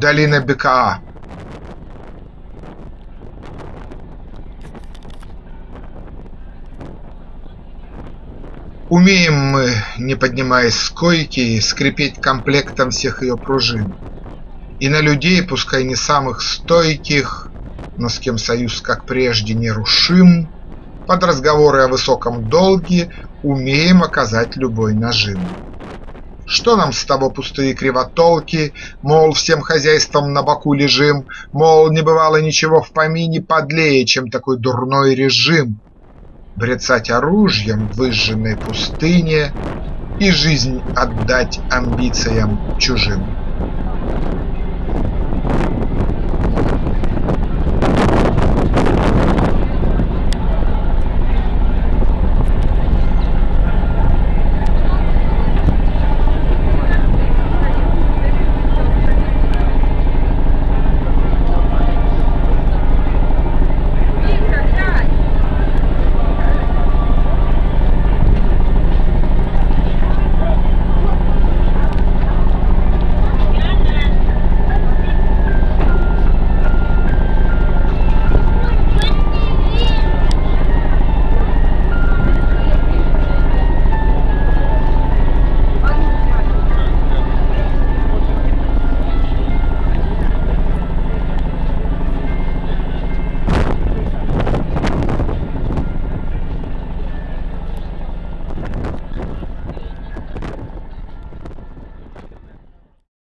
Долина Бекаа. Умеем мы, не поднимаясь с койки, скрипеть комплектом всех ее пружин. И на людей, пускай не самых стойких, но с кем союз, как прежде, нерушим, под разговоры о высоком долге умеем оказать любой нажим. Что нам с того пустые кривотолки, Мол, всем хозяйством на боку лежим, Мол, не бывало ничего в помине подлее, Чем такой дурной режим. Брецать оружием в выжженной пустыне И жизнь отдать амбициям чужим.